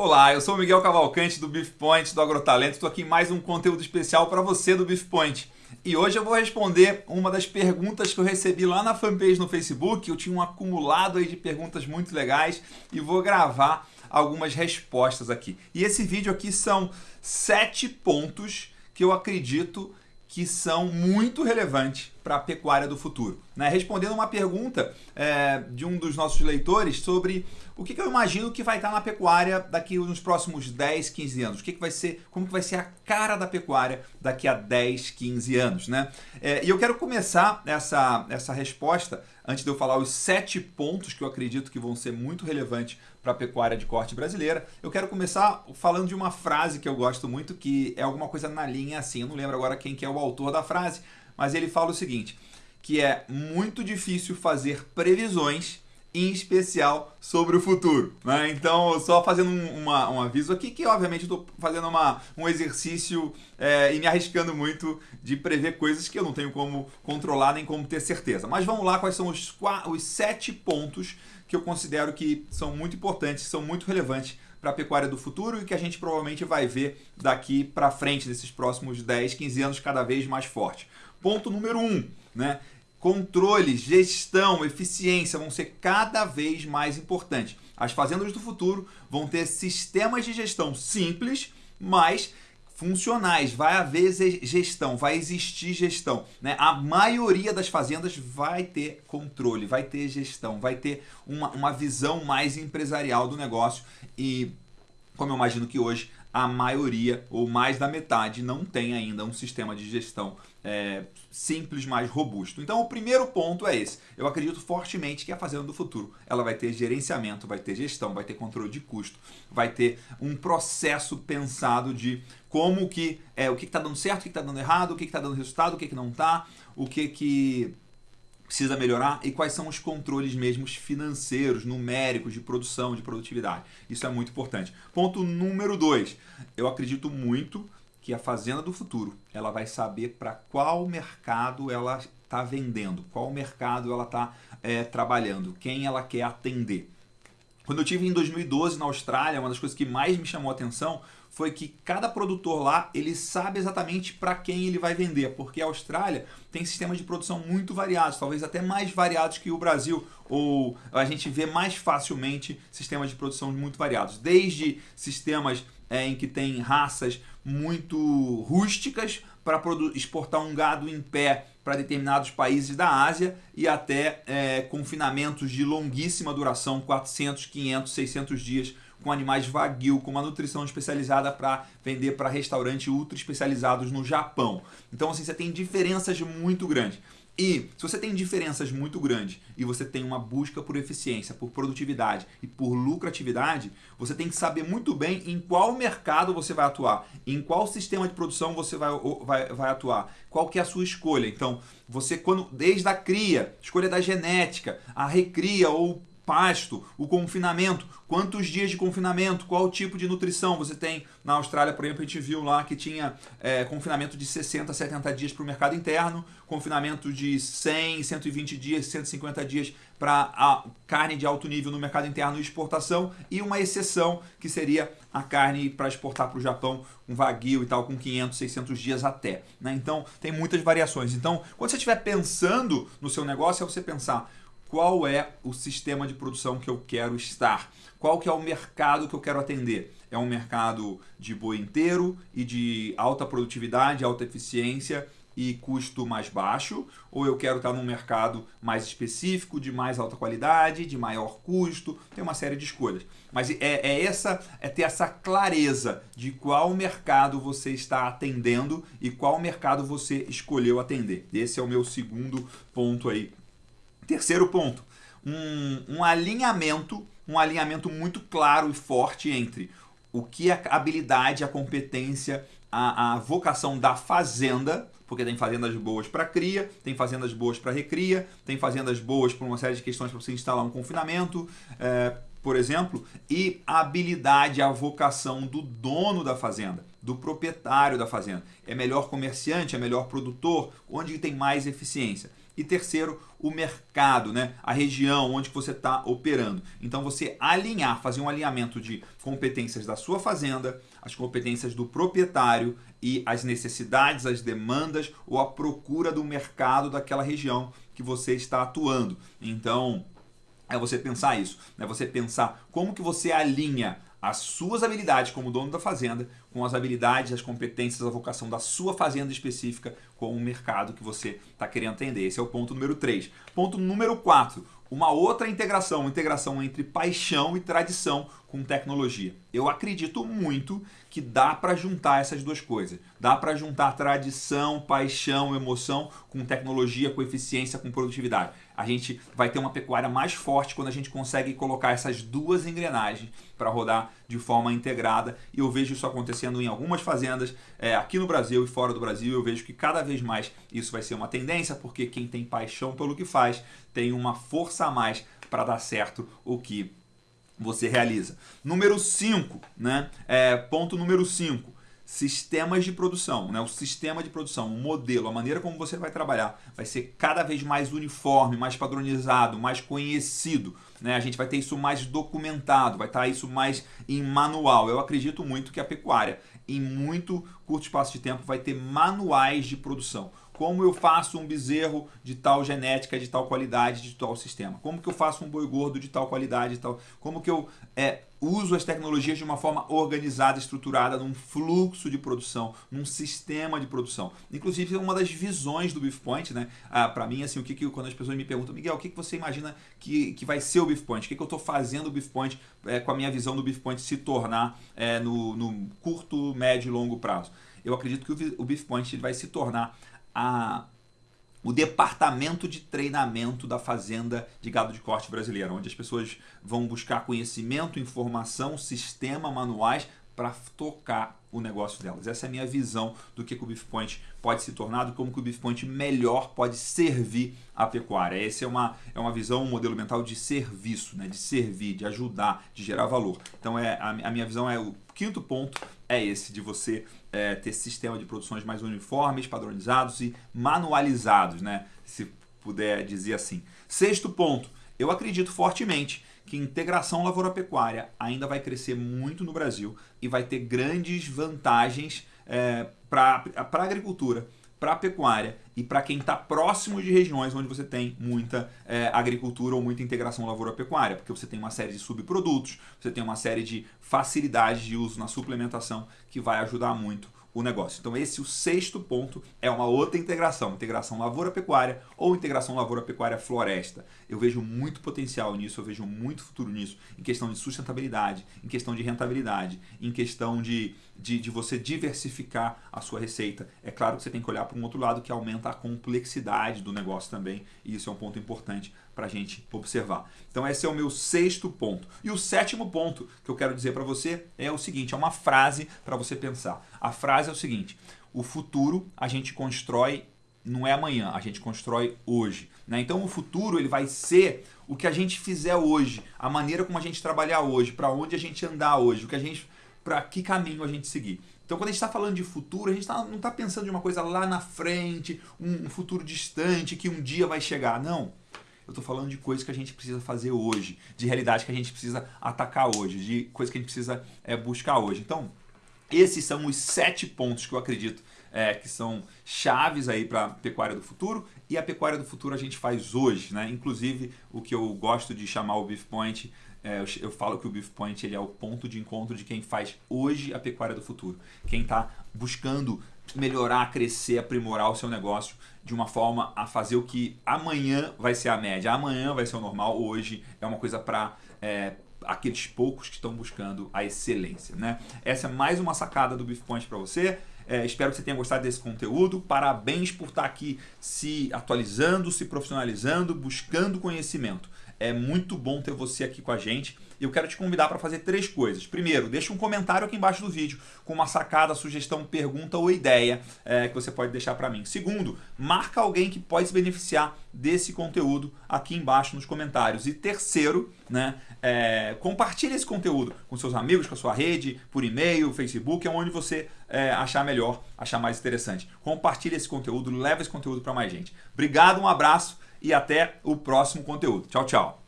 Olá, eu sou o Miguel Cavalcante do Beef Point, do Agrotalento. Estou aqui em mais um conteúdo especial para você do Beef Point. E hoje eu vou responder uma das perguntas que eu recebi lá na fanpage no Facebook. Eu tinha um acumulado aí de perguntas muito legais e vou gravar algumas respostas aqui. E esse vídeo aqui são sete pontos que eu acredito que são muito relevantes para a pecuária do futuro. Né? Respondendo uma pergunta é, de um dos nossos leitores sobre o que, que, eu imagino que vai estar na pecuária daqui nos próximos 10, 15 anos. O que, que vai ser, como que vai ser a cara da pecuária daqui a 10, 15 anos. Né? É, e eu quero começar essa, essa resposta, antes de eu falar os sete pontos que eu acredito que vão ser muito relevantes para a pecuária de corte brasileira, eu quero começar falando de uma frase que eu gosto muito, que é alguma coisa na linha assim, eu não lembro agora quem que é o autor da frase, mas ele fala o seguinte, que é muito difícil fazer previsões em especial sobre o futuro. Né? Então, só fazendo um, uma, um aviso aqui, que obviamente estou fazendo uma, um exercício é, e me arriscando muito de prever coisas que eu não tenho como controlar nem como ter certeza. Mas vamos lá, quais são os, os sete pontos que eu considero que são muito importantes, são muito relevantes para a pecuária do futuro e que a gente provavelmente vai ver daqui para frente, nesses próximos 10, 15 anos, cada vez mais forte. Ponto número um, né? Controle, gestão, eficiência vão ser cada vez mais importantes. As fazendas do futuro vão ter sistemas de gestão simples, mas funcionais, vai haver gestão, vai existir gestão. Né? A maioria das fazendas vai ter controle, vai ter gestão, vai ter uma, uma visão mais empresarial do negócio e, como eu imagino que hoje, a maioria ou mais da metade não tem ainda um sistema de gestão é, simples, mais robusto. Então, o primeiro ponto é esse. Eu acredito fortemente que a fazenda do futuro ela vai ter gerenciamento, vai ter gestão, vai ter controle de custo, vai ter um processo pensado de como que é o que está dando certo, o que está dando errado, o que está dando resultado, o que, que não está, o que que precisa melhorar e quais são os controles mesmos financeiros, numéricos, de produção, de produtividade. Isso é muito importante. Ponto número dois. Eu acredito muito que a fazenda do futuro ela vai saber para qual mercado ela está vendendo, qual mercado ela está é, trabalhando, quem ela quer atender. Quando eu tive em 2012 na Austrália, uma das coisas que mais me chamou a atenção foi que cada produtor lá, ele sabe exatamente para quem ele vai vender, porque a Austrália tem sistemas de produção muito variados, talvez até mais variados que o Brasil, ou a gente vê mais facilmente sistemas de produção muito variados, desde sistemas é, em que tem raças muito rústicas para exportar um gado em pé para determinados países da Ásia e até é, confinamentos de longuíssima duração, 400, 500, 600 dias, com animais vaguio, com uma nutrição especializada para vender para restaurantes ultra especializados no Japão. Então assim, você tem diferenças muito grandes. E se você tem diferenças muito grandes e você tem uma busca por eficiência, por produtividade e por lucratividade, você tem que saber muito bem em qual mercado você vai atuar, em qual sistema de produção você vai, vai, vai atuar, qual que é a sua escolha. Então, você quando desde a cria, escolha da genética, a recria ou pasto, o confinamento, quantos dias de confinamento, qual tipo de nutrição você tem. Na Austrália, por exemplo, a gente viu lá que tinha é, confinamento de 60, 70 dias para o mercado interno, confinamento de 100, 120 dias, 150 dias para a carne de alto nível no mercado interno e exportação, e uma exceção que seria a carne para exportar para o Japão, com vaguio e tal, com 500, 600 dias até. Né? Então, tem muitas variações. Então, quando você estiver pensando no seu negócio, é você pensar qual é o sistema de produção que eu quero estar, qual que é o mercado que eu quero atender. É um mercado de boi inteiro e de alta produtividade, alta eficiência e custo mais baixo, ou eu quero estar num mercado mais específico, de mais alta qualidade, de maior custo, tem uma série de escolhas. Mas é, é essa é ter essa clareza de qual mercado você está atendendo e qual mercado você escolheu atender. Esse é o meu segundo ponto aí Terceiro ponto, um, um alinhamento, um alinhamento muito claro e forte entre o que a habilidade, a competência, a, a vocação da fazenda, porque tem fazendas boas para cria, tem fazendas boas para recria, tem fazendas boas por uma série de questões para você instalar um confinamento, é, por exemplo, e a habilidade, a vocação do dono da fazenda, do proprietário da fazenda. É melhor comerciante, é melhor produtor, onde tem mais eficiência. E terceiro, o mercado, né? a região onde você está operando. Então você alinhar, fazer um alinhamento de competências da sua fazenda, as competências do proprietário e as necessidades, as demandas ou a procura do mercado daquela região que você está atuando. Então, é você pensar isso, né? Você pensar como que você alinha as suas habilidades como dono da fazenda com as habilidades, as competências, a vocação da sua fazenda específica com o mercado que você está querendo atender. Esse é o ponto número 3. Ponto número 4, uma outra integração, uma integração entre paixão e tradição com tecnologia. Eu acredito muito que dá para juntar essas duas coisas. Dá para juntar tradição, paixão, emoção com tecnologia, com eficiência, com produtividade. A gente vai ter uma pecuária mais forte quando a gente consegue colocar essas duas engrenagens para rodar de forma integrada. E eu vejo isso acontecendo em algumas fazendas é, aqui no Brasil e fora do Brasil. Eu vejo que cada vez mais isso vai ser uma tendência, porque quem tem paixão pelo que faz tem uma força a mais para dar certo o que você realiza. Número 5, né? É, ponto número 5 sistemas de produção, né? o sistema de produção, o modelo, a maneira como você vai trabalhar vai ser cada vez mais uniforme, mais padronizado, mais conhecido. Né? A gente vai ter isso mais documentado, vai estar isso mais em manual. Eu acredito muito que a pecuária, em muito curto espaço de tempo, vai ter manuais de produção como eu faço um bezerro de tal genética, de tal qualidade, de tal sistema? Como que eu faço um boi gordo de tal qualidade, de tal? Como que eu é, uso as tecnologias de uma forma organizada, estruturada, num fluxo de produção, num sistema de produção? Inclusive, uma das visões do Beef Point, né? Ah, Para mim, assim, o que, que quando as pessoas me perguntam, Miguel, o que, que você imagina que, que vai ser o Beef Point? O que, que eu estou fazendo o Beef Point é, com a minha visão do Beef Point se tornar é, no, no curto, médio e longo prazo? Eu acredito que o, o Beef Point vai se tornar a, o departamento de treinamento da fazenda de gado de corte brasileira, onde as pessoas vão buscar conhecimento, informação, sistema, manuais para tocar o negócio delas. Essa é a minha visão do que, o Beef Point pode se tornar, como que o Beef Point melhor pode servir a pecuária. Essa é uma, é uma visão, um modelo mental de serviço, né? de servir, de ajudar, de gerar valor. Então é, a, a minha visão é o quinto ponto é esse, de você é, ter sistema de produções mais uniformes, padronizados e manualizados, né? se puder dizer assim. Sexto ponto, eu acredito fortemente que integração lavoura-pecuária ainda vai crescer muito no Brasil e vai ter grandes vantagens é, para a agricultura, para a pecuária e para quem está próximo de regiões onde você tem muita é, agricultura ou muita integração lavoura-pecuária, porque você tem uma série de subprodutos, você tem uma série de facilidades de uso na suplementação que vai ajudar muito o negócio. Então esse o sexto ponto é uma outra integração, integração lavoura-pecuária ou integração lavoura-pecuária-floresta. Eu vejo muito potencial nisso, eu vejo muito futuro nisso, em questão de sustentabilidade, em questão de rentabilidade, em questão de, de, de você diversificar a sua receita. É claro que você tem que olhar para um outro lado que aumenta a complexidade do negócio também, e isso é um ponto importante para a gente observar. Então esse é o meu sexto ponto. E o sétimo ponto que eu quero dizer para você é o seguinte, é uma frase para você pensar. A frase é o seguinte, o futuro a gente constrói não é amanhã, a gente constrói hoje. Né? Então o futuro ele vai ser o que a gente fizer hoje, a maneira como a gente trabalhar hoje, para onde a gente andar hoje, o que a gente, para que caminho a gente seguir. Então, quando a gente está falando de futuro, a gente tá, não está pensando de uma coisa lá na frente, um, um futuro distante que um dia vai chegar. Não eu estou falando de coisas que a gente precisa fazer hoje, de realidade que a gente precisa atacar hoje, de coisas que a gente precisa é, buscar hoje. Então, esses são os sete pontos que eu acredito é, que são chaves aí para a pecuária do futuro e a pecuária do futuro a gente faz hoje, né? Inclusive o que eu gosto de chamar o Beef Point, é, eu, eu, falo que o Beef Point ele é o ponto de encontro de quem faz hoje a pecuária do futuro, quem está buscando melhorar, crescer, aprimorar o seu negócio de uma forma a fazer o que amanhã vai ser a média, amanhã vai ser o normal, hoje é uma coisa para é, aqueles poucos que estão buscando a excelência. Né? Essa é mais uma sacada do Beef Point para você. É, espero que você tenha gostado desse conteúdo. Parabéns por estar aqui se atualizando, se profissionalizando, buscando conhecimento. É muito bom ter você aqui com a gente. Eu quero te convidar para fazer três coisas. Primeiro, deixa um comentário aqui embaixo do vídeo com uma sacada, sugestão, pergunta ou ideia é, que você pode deixar para mim. Segundo, marca alguém que pode se beneficiar desse conteúdo aqui embaixo nos comentários. E terceiro, né, É, compartilhe esse conteúdo com seus amigos, com a sua rede, por e-mail, Facebook, é onde você é, achar melhor, achar mais interessante. Compartilhe esse conteúdo, leve esse conteúdo para mais gente. Obrigado, um abraço e até o próximo conteúdo. Tchau, tchau.